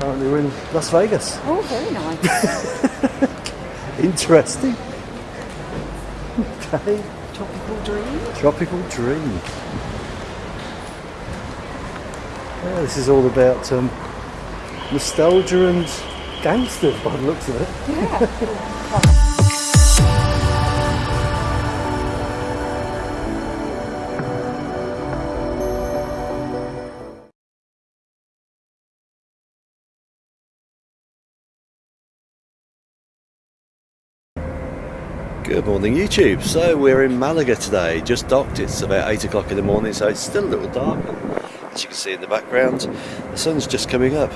Currently we're in Las Vegas. Oh, very nice. Interesting. Okay. Tropical dream. Tropical Dream. Yeah, this is all about um, nostalgia and gangsters by the looks of it. Yeah. Good morning YouTube. So we're in Malaga today, just docked. It's about 8 o'clock in the morning so it's still a little dark. As you can see in the background, the sun's just coming up.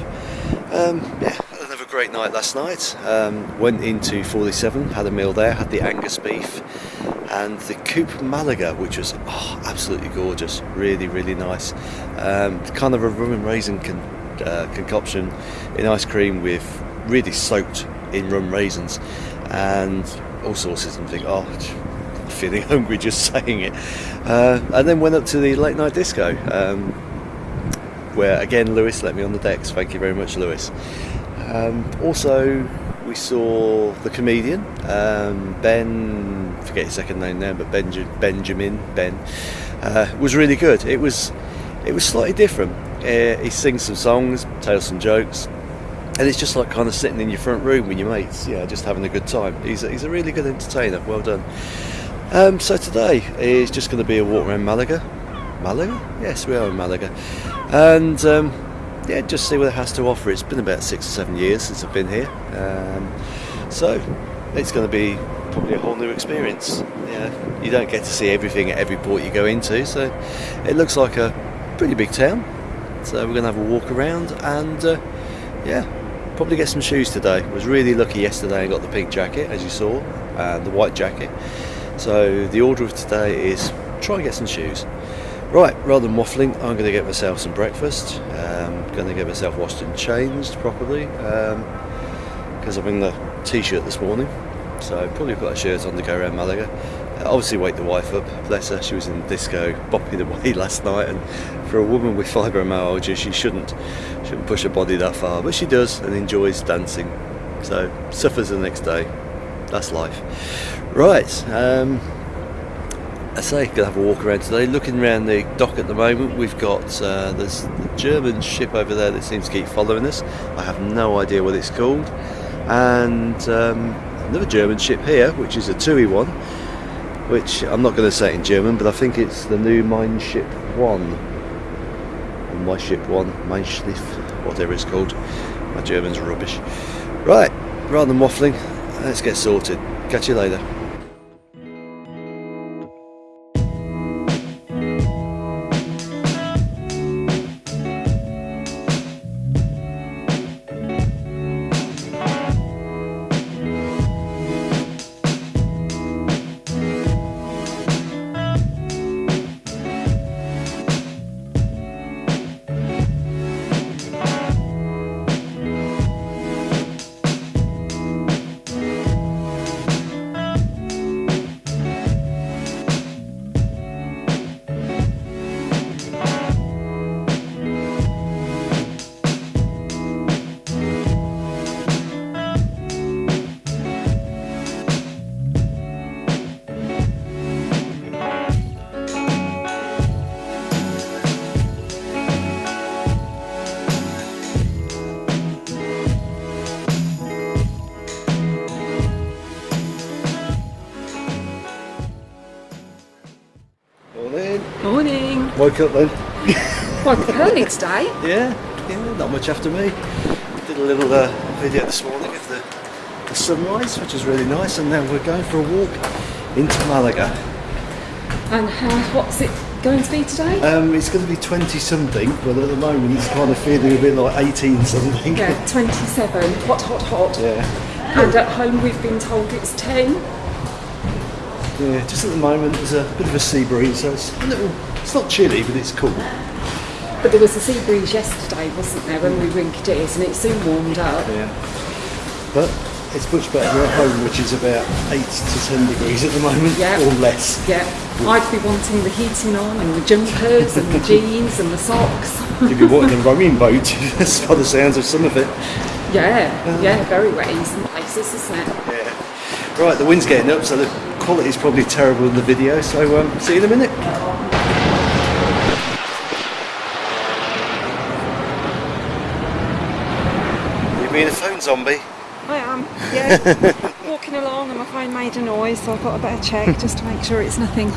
Um, yeah, another great night last night. Um, went into 47, had a meal there, had the Angus beef and the Coupe Malaga which was oh, absolutely gorgeous, really really nice. Um, kind of a rum and raisin con uh, concoction in ice cream with really soaked in rum raisins and all sauces and think, oh, I'm feeling hungry just saying it. Uh, and then went up to the late night disco, um, where again Lewis let me on the decks. Thank you very much, Lewis. Um, also, we saw the comedian um, Ben. Forget his second name now, but Benja, Benjamin Ben uh, was really good. It was it was slightly different. Uh, he sings some songs, tells some jokes, and it's just like kind of sitting in your front room with your mates, yeah, just having a good time. He's a, he's a really good entertainer. Well done. Um, so today is just going to be a walk around Malaga. Malaga? Yes, we are in Malaga, and um, yeah, just see what it has to offer. It's been about six or seven years since I've been here, um, so it's going to be probably a whole new experience. Yeah, you don't get to see everything at every port you go into, so it looks like a pretty big town. So we're going to have a walk around and uh, yeah, probably get some shoes today. Was really lucky yesterday and got the pink jacket as you saw, and the white jacket. So the order of today is try and get some shoes. Right, rather than waffling, I'm going to get myself some breakfast. Um, going to get myself washed and changed properly because I'm in the t-shirt this morning. So probably put a shirt on to go around Malaga. Obviously wake the wife up, bless her, she was in the disco bopping away last night and for a woman with fibromyalgia she shouldn't shouldn't push her body that far, but she does and enjoys dancing. So suffers the next day. That's life. Right, um, I say, gonna have a walk around today. Looking around the dock at the moment, we've got uh, there's a German ship over there that seems to keep following us. I have no idea what it's called, and um, another German ship here, which is a TUI one, which I'm not going to say in German, but I think it's the new Mein Ship One, or My Ship One, Mein Schiff, whatever it's called. My German's rubbish. Right, rather than waffling, let's get sorted. Catch you later. Woke up then. Quite early today. Yeah, yeah, not much after me. Did a little uh, video this morning of the, the sunrise, which is really nice, and now we're going for a walk into Malaga. And how, what's it going to be today? Um, it's going to be 20 something, but at the moment it's kind of feeling a bit like 18 something. yeah, 27. Hot, hot, hot. Yeah. And at home we've been told it's 10. Yeah, just at the moment there's a bit of a sea breeze, so it's a little, it's not chilly, but it's cool. But there was a sea breeze yesterday, wasn't there, when we were in Cadiz, and it soon warmed up. Yeah. But it's much better at home, which is about 8 to 10 degrees at the moment, Yeah. or less. Yeah, I'd be wanting the heating on and the jumpers and the jeans and the socks. You'd be walking a rowing boat by the sounds of some of it. Yeah, yeah, very wet in some places, isn't it? Yeah. Right, the wind's getting up, so the quality's probably terrible in the video. So um, see you in a minute. Being a phone zombie? I am, yeah. Walking along and my phone made a noise, so I thought I'd better check just to make sure it's nothing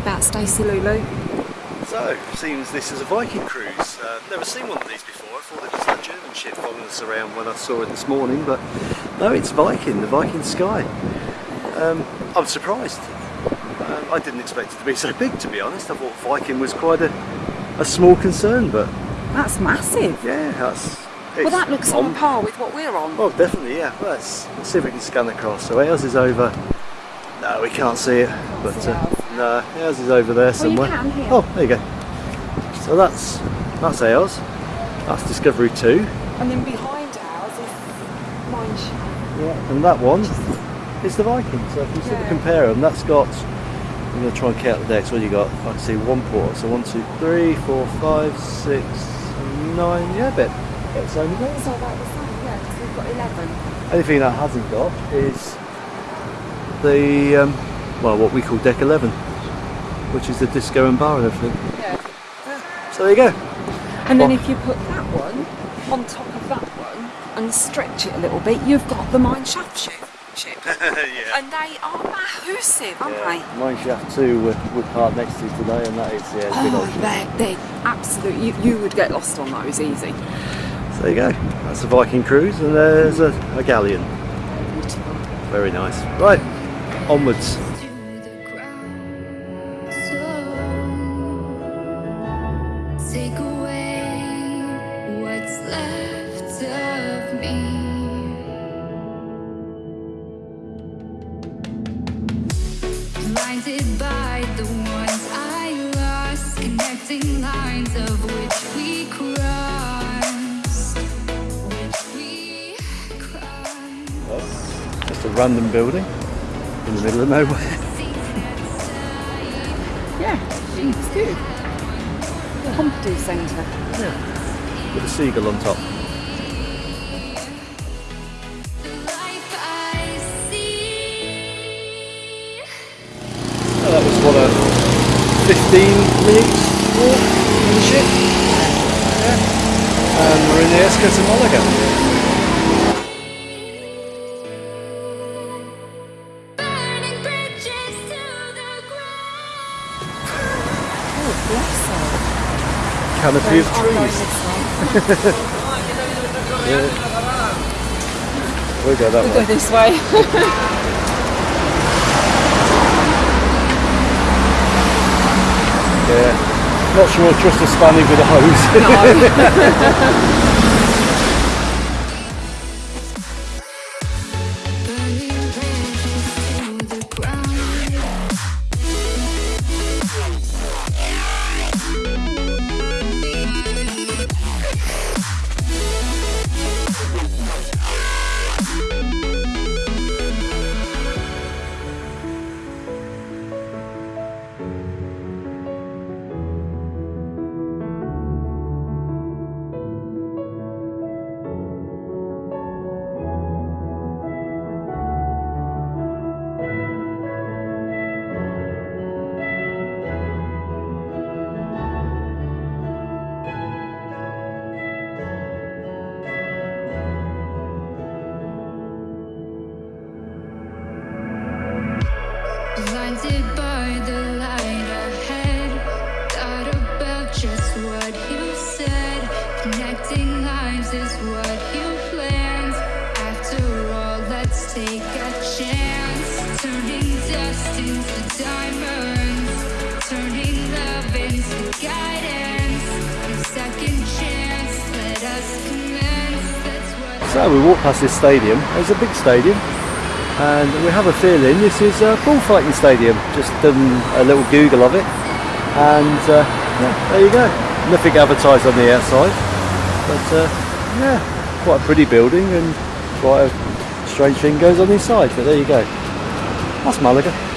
about Stacey Lulu. So, seems this is a Viking cruise. Uh, never seen one of these before. I thought it was that German ship following us around when I saw it this morning, but no, it's Viking, the Viking Sky. Um, I'm surprised. Um, I didn't expect it to be so big, to be honest. I thought Viking was quite a, a small concern, but That's massive. yeah, that's. Well, that looks on par with what we're on. Oh, definitely, yeah. Well, let's, let's see if we can scan across. So ours is over. No, we can't see it, but uh, no, ours is over there somewhere. can here. Oh, there you go. So that's that's ours. That's Discovery Two, And then behind ours is Mine yeah. and that one is the Viking. So if you sort of Yeah. compare them, that's got. I'm going to try and count the decks. What you got? I can see one port. So one, two, three, four, five, six, nine. Yeah, a bit. Bit same as ours. So about the same, yeah, because we've got 11. Only thing that hasn't got is the um, well, what we call deck 11, which is the disco and bar and everything. Yeah. So there you go. And then if you put that one on top of that one and stretch it a little bit, you've got the Mine Shaft ship. yeah. And they are massive, aren't yeah. they? Mine shaft two we're, we're parked next to today, and that is yeah, it's a big old Oh, they're, they're absolute. You, you would get lost on those easy. So there you go. That's a Viking cruise, and there's a, a galleon. Very nice. Right, onwards. Nowhere. Yeah, it's good. Pompidou Centre. With a seagull on top. The life I see. That was what a 15 minutes walk in the ship. Yeah. And we're in the Esca to Malaga. Canopy of going trees. way. We'll go that We'll way. go this way. Yeah. Not sure I trust a Spanish with a hose. No. past this stadium. It's a big stadium. And we have a feeling this is a bullfighting stadium. Just done a little Google of it. And uh, yeah, there you go. Nothing advertised on the outside. But uh, yeah, quite a pretty building and quite a strange thing goes on inside. But there you go. That's Malaga.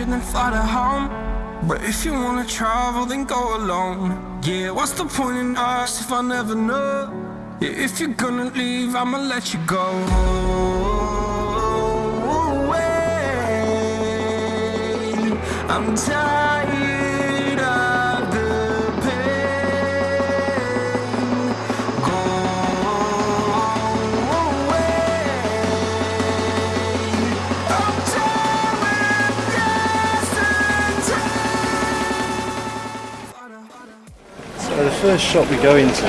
Adventure, then fly to home. But if you wanna travel, then go alone. Yeah, what's the point in us if I never know? Yeah, if you're gonna leave, I'ma let you go. away. I'm tired first shop we go into,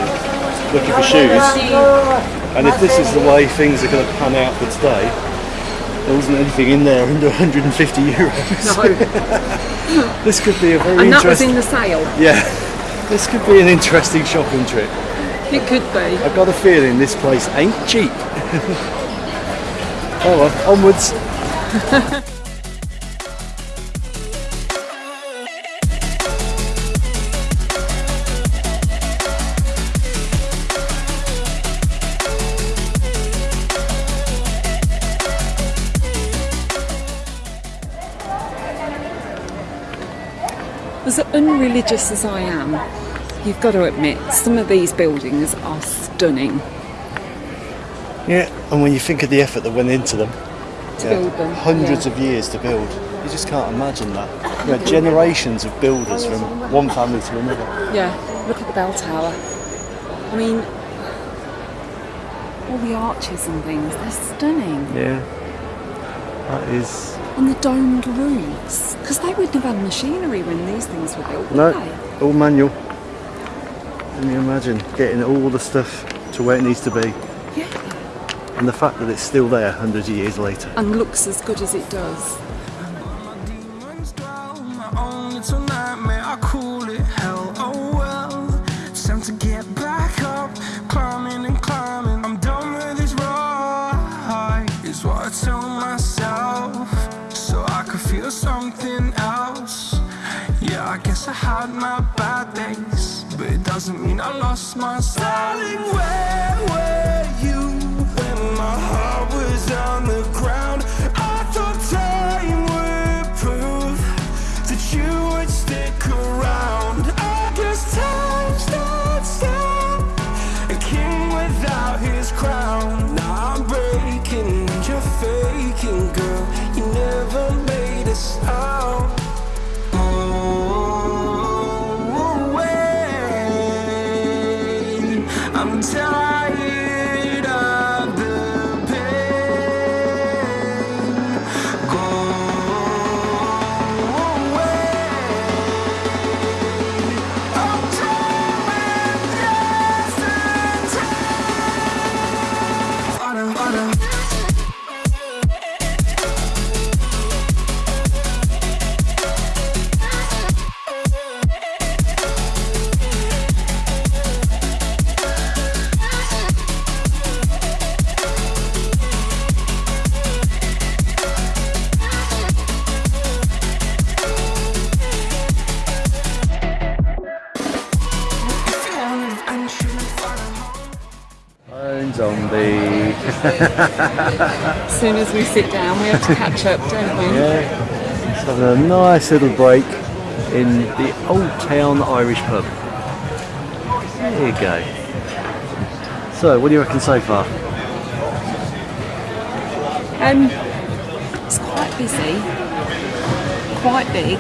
looking for shoes, and if this is the way things are going to pan out for today, there wasn't anything in there under 150 euros. No. This could be a very and that was in the sale. Yeah, this could be an interesting shopping trip. It could be. I've got a feeling this place ain't cheap. oh well, onwards. As unreligious as I am, you've got to admit some of these buildings are stunning Yeah, and when you think of the effort that went into them, to yeah, build them. hundreds yeah. of years to build, you just can't imagine that. You know, generations of builders from one family to another. Yeah, look at the bell tower. I mean, all the arches and things, they're stunning. Yeah, that is And the domed roofs, because they wouldn't have had machinery when these things were built, no they? all manual. Can you imagine getting all the stuff to where it needs to be, Yeah. and the fact that it's still there hundreds of years later. And looks as good as it does. Doesn't mean I lost my style. Darling, where were you when my heart was on the ground? I'm soon as we sit down, we have to catch up, don't we? Yeah, just having a nice little break in the Old Town Irish pub. There you go. So, what do you reckon so far? Um, it's quite busy, quite big,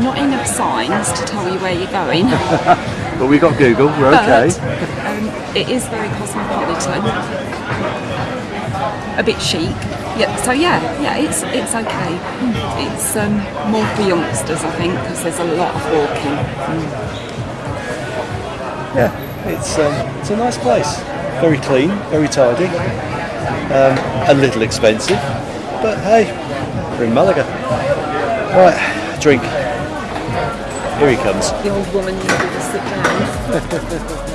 not enough signs to tell you where you're going. But we got Google, we're okay. But um, it is very cosmopolitan, a bit chic. Yeah, so yeah, yeah, it's it's okay. It's um, more for youngsters, I think, because there's a lot of walking. Yeah, it's um, it's a nice place. Very clean, very tidy. Um, a little expensive, but hey, we're in Malaga. Right, drink. Here he comes. The old woman needed to sit down.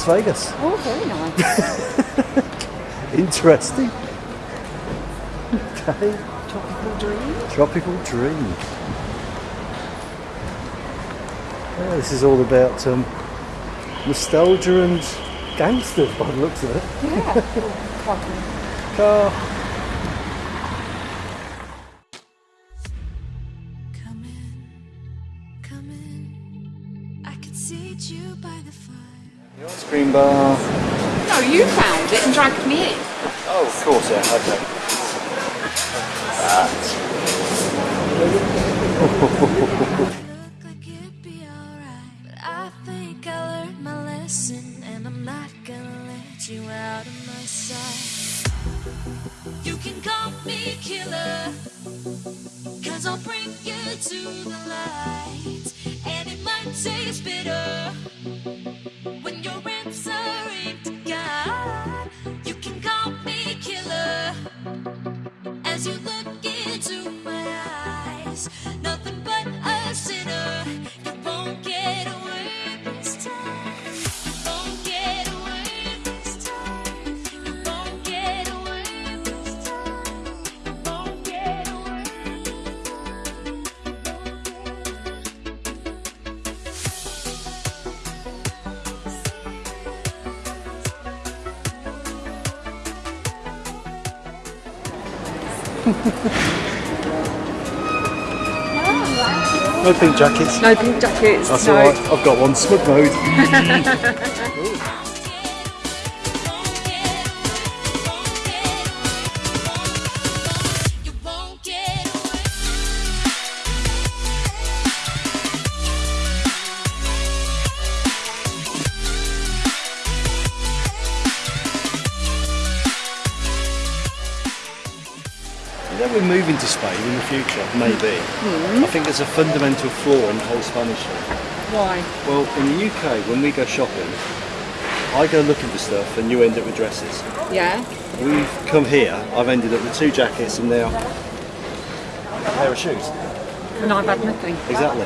Las Vegas. Oh, very nice. Interesting. Okay. Tropical dream. Tropical Dream. Yeah, this is all about um, nostalgia and gangsters by the looks of it. Yeah. Car. Fire. Ice cream bar. No, you found it and dragged me in. Oh, of course, yeah, okay. Look it'd be alright, but I think I learned my lesson, and I'm not gonna let you out of my sight. You can call me killer, cause I'll bring you to the light, and it might taste bitter No pink jackets. No pink jackets. That's no. alright. I've got one. Smug mode. maybe. Hmm. I think there's a fundamental flaw in the whole Spanish thing. Why? Well, in the UK, when we go shopping, I go looking for stuff and you end up with dresses. Yeah. We've come here, I've ended up with two jackets and now a pair of shoes. And I've had nothing. Exactly.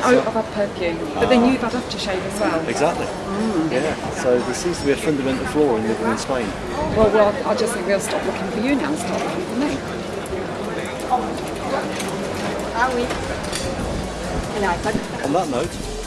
Oh, I've had perfume. But then ah. you've had aftershave as well. Exactly. Hmm. Yeah. So there seems to be a fundamental flaw in living in Spain. Well, well, I just think we'll stop looking for you now and start looking for me. Ah oui. On that note,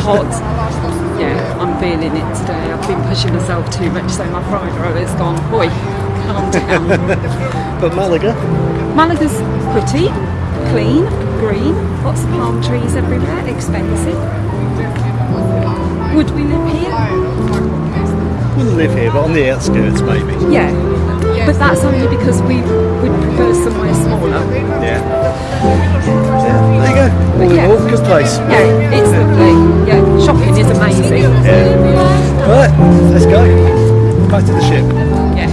hot. Yeah, I'm feeling it today. I've been pushing myself too much, so my fried roll has gone. Boy, calm down. but Malaga, Malaga's pretty, clean, green, lots of palm trees everywhere, expensive. Would we live here? wouldn't live here, but on the outskirts maybe. Yeah. But that's only because we would prefer somewhere smaller. Yeah. Yeah there you go. All in yeah. all, good place. Yeah, it's lovely. Yeah, shopping is amazing. Yeah. Right, let's go. Back to the ship. Yeah.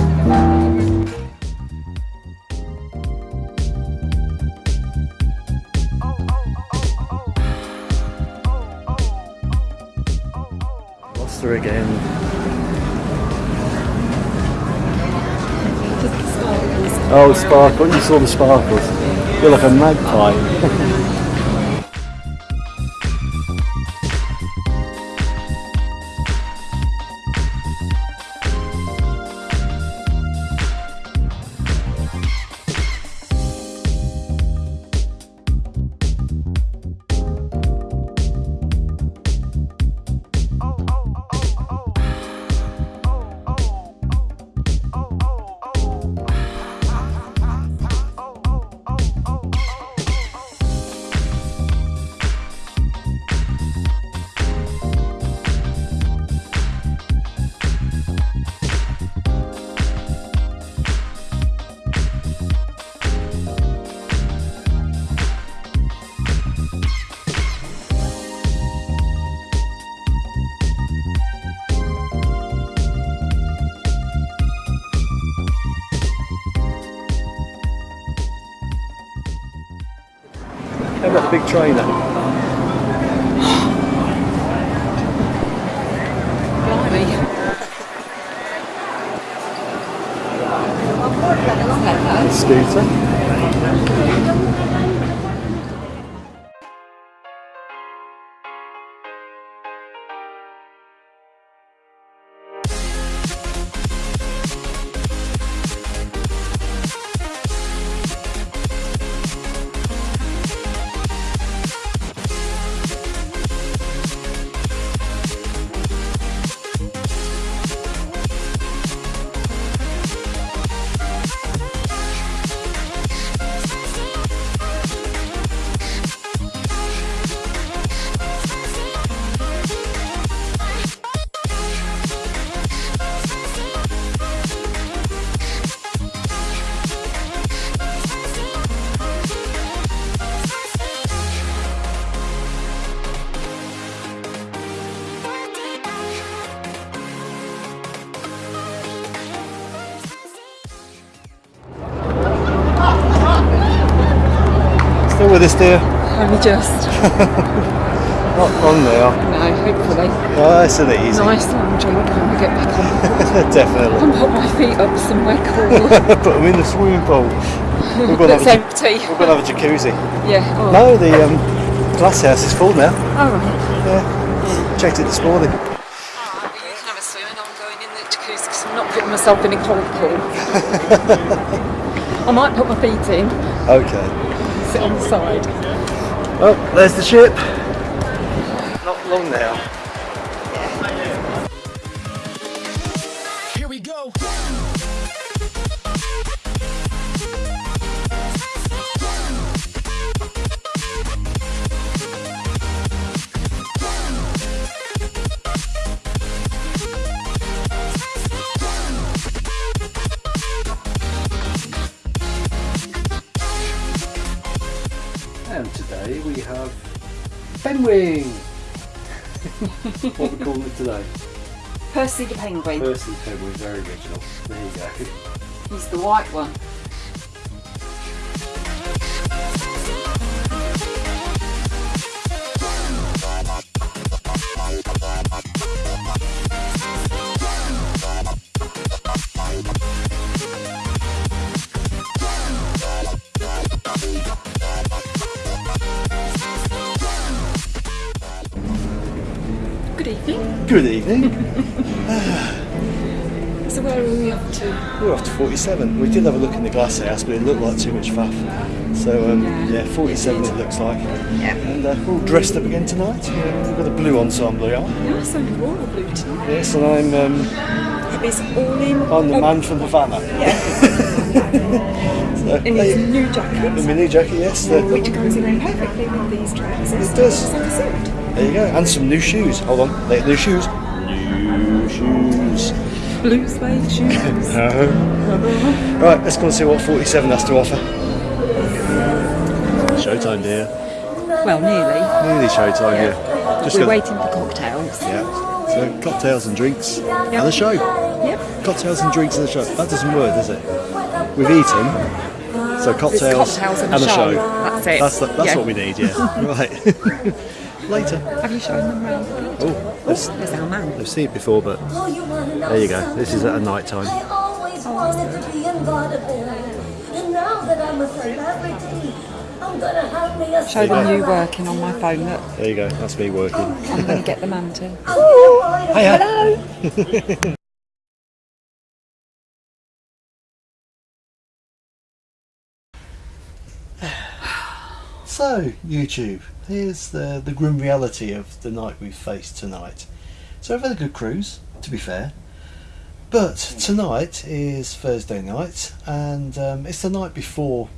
Lost her again. Oh, sparkle. You saw the sparkles. You're like a magpie. trainer? Still with us, dear? Only just. Not long now. No, hopefully. Nice and easy. Nice long drink when we get back on. Definitely. And put my feet up somewhere cool. Put them in the swimming pool. We're going to That's have, empty. we're gonna have a jacuzzi. Yeah. Oh. No, the um, glass house is full now. Oh, right. Yeah. Checked it this morning. You can have a swim and I'm going in the jacuzzi because I'm not putting myself in a cold pool. I might put my feet in, Okay. Sit on the side. Oh, there's the ship. Not long now. What we calling it today? Percy the penguin. Percy Fenwing, very original. There you go. He's the white one. Good evening. Good evening. So where are we up to? We're off to 47. We did have a look in the glass house, but it looked like too much faff. So um, yeah, 47 it looks like. Yeah. And uh, we're all dressed up again tonight. Yeah, we've got a blue ensemble on. Yes, I'm royal blue tonight. Yes, and I'm um, It's all in. I'm the man from Havana. Yeah. So, In his new jacket. in my new jacket, yes. the- which goes in perfectly with these trousers. It does. It's like a suit. there you go. And some new shoes. Hold on. New shoes. New shoes. Blue suede shoes. Uh-huh. Right, let's go and see what 47 has to offer. Showtime, dear. well, nearly. Nearly showtime, yeah. Just We're waiting for cocktails. Yeah. So cocktails and drinks and a show. Yep. Cocktails and drinks and the show. That doesn't work, does it? We've eaten. So cocktails, cocktails and and a a show. show. That's it. That's, the, that's Yeah. what we need, yeah. right. Later. Have you shown them around? Oh, they've, There's our man. I've seen it before, but There you go. This is at a night time. I always wanted to be in vaudeville. And now that I'm a celebrity, I'm gonna have me a Show them you working on my phone. Look, there you go. That's me working. I'm going to get the man to. Hiya. So, YouTube, here's the, the grim reality of the night we've faced tonight. So, we've had a good cruise, to be fair. But tonight is Thursday night, and um, it's the night before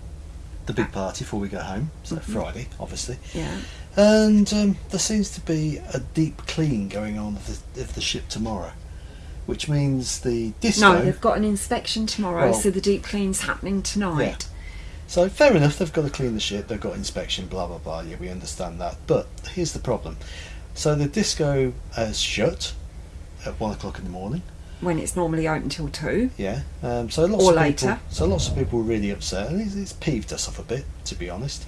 the big party before we go home. So, Friday, obviously. Yeah. And um, there seems to be a deep clean going on of the, of the ship tomorrow, which means the disco. No, they've got an inspection tomorrow, Well- so the deep clean's happening tonight. So fair enough, they've got to clean the ship, they've got inspection, blah blah blah. Yeah, we understand that. But here's the problem. So the disco has shut at one o'clock in the morning. When it's normally open till two. Yeah. Um, so lots Or of later. people. So lots of people were really upset, and it's, it's peeved us off a bit, to be honest.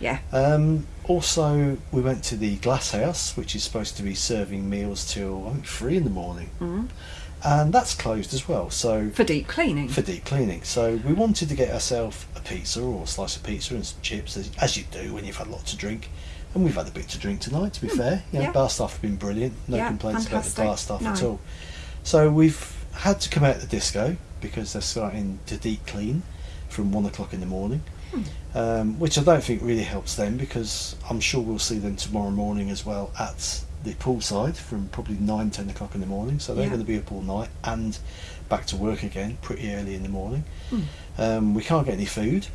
Yeah. Um, also, we went to the Glass House, which is supposed to be serving meals till I think three in the morning, Mhm. And that's closed as well. So For deep cleaning. for deep cleaning. So we wanted to get ourselves a pizza or a slice of pizza and some chips, as, as you do when you've had a lot to drink. And we've had a bit to drink tonight, to be fair. You know, yeah. bar staff have been brilliant. No Yeah, complaints about the bar staff at No. all. So we've had to come out the disco because they're starting to deep clean from one o'clock in the morning. Hmm. Um, which I don't think really helps them because I'm sure we'll see them tomorrow morning as well at the poolside from probably 9 10 o'clock in the morning. So they're Yeah. going to be up all night and back to work again pretty early in the morning. Hmm. Um, we can't get any food.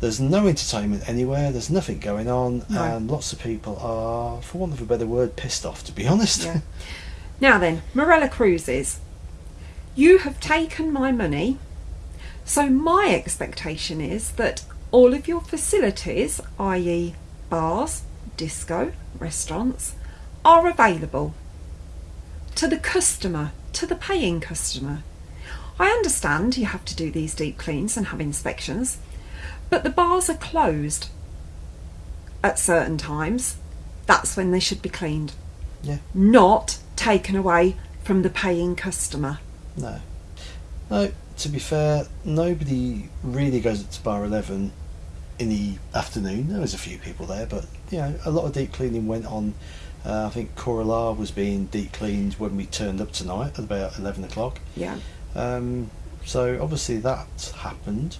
There's no entertainment anywhere. There's nothing going on, No. and lots of people are, for want of a better word, pissed off. To be honest. Yeah. Now then, Marella Cruises. You have taken my money, so my expectation is that all of your facilities, i.e., bars, disco, restaurants, are available to the customer, to the paying customer. I understand you have to do these deep cleans and have inspections, but the bars are closed at certain times. That's when they should be cleaned yeah. not taken away from the paying customer. No. No. To be fair, nobody really goes up to Bar Eleven in the afternoon. There was a few people there, but you know, a lot of deep cleaning went on. Uh, I think Corala was being deep cleaned when we turned up tonight at about eleven o'clock. Yeah. Um, so obviously that happened.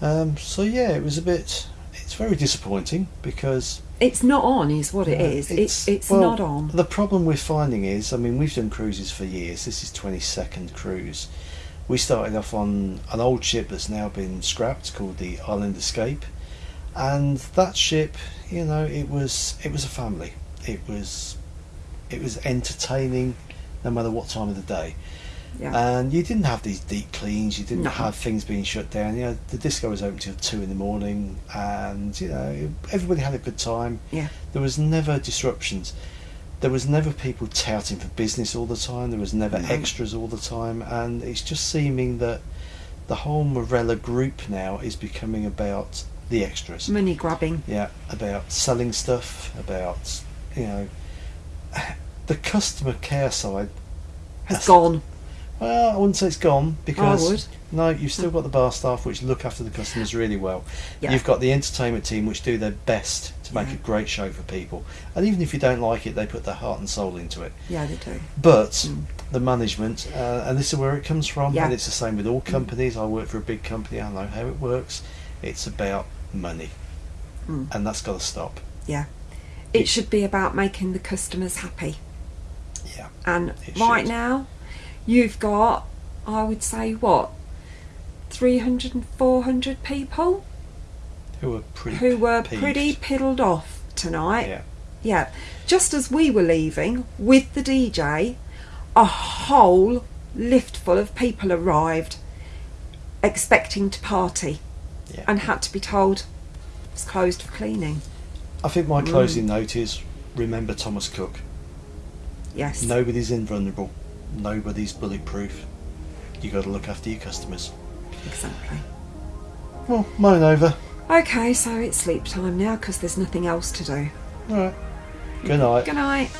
Um, so yeah, it was a bit. It's very disappointing because It's not on, is what it uh, is. It's it's well, not on. The problem we're finding is, I mean, we've done cruises for years. This is twenty second cruise. We started off on an old ship that's now been scrapped called the Island Escape, and that ship, you know, it was it was a family. It was it was entertaining, no matter what time of the day. Yeah. And you didn't have these deep cleans. You didn't No. have things being shut down. You know, the disco was open till two in the morning, and you know, everybody had a good time. Yeah. There was never disruptions. There was never people touting for business all the time. There was never No. extras all the time, and it's just seeming that the whole Marella group now is becoming about the extras. Money grabbing. Yeah, about selling stuff, about you know, the customer care side Has gone. Well, I wouldn't say it's gone because would. no, you've still got the bar staff which look after the customers really well. Yeah. You've got the entertainment team which do their best to make Yeah. a great show for people, and even if you don't like it, they put their heart and soul into it. Yeah, they do. But the management, uh, and this is where it comes from, Yeah. and it's the same with all companies. I work for a big company, I know how it works. It's about money, Mm. and that's got to stop. Yeah. It should be about making the customers happy. Yeah. And right should. now, you've got, I would say, what, 300 and 400 people Who are pretty who were peeved. pretty piddled off tonight. Yeah. Yeah. Just as we were leaving with the DJ, a whole lift full of people arrived expecting to party Yeah. and had to be told it's closed for cleaning. I think my Mm. closing note is remember Thomas Cook. Yes. Nobody's invulnerable. Nobody's bulletproof. You got to look after your customers. Exactly. Well, mine over. Okay, so it's sleep time now because there's nothing else to do. All right. Good night. Good night.